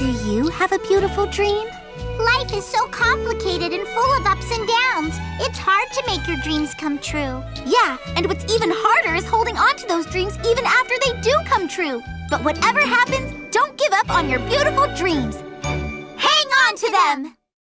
Do you have a beautiful dream? Life is so complicated and full of ups and downs. It's hard to make your dreams come true. Yeah, and what's even harder is holding on to those dreams even after they do come true. But whatever happens, don't give up on your beautiful dreams. Hang on to them!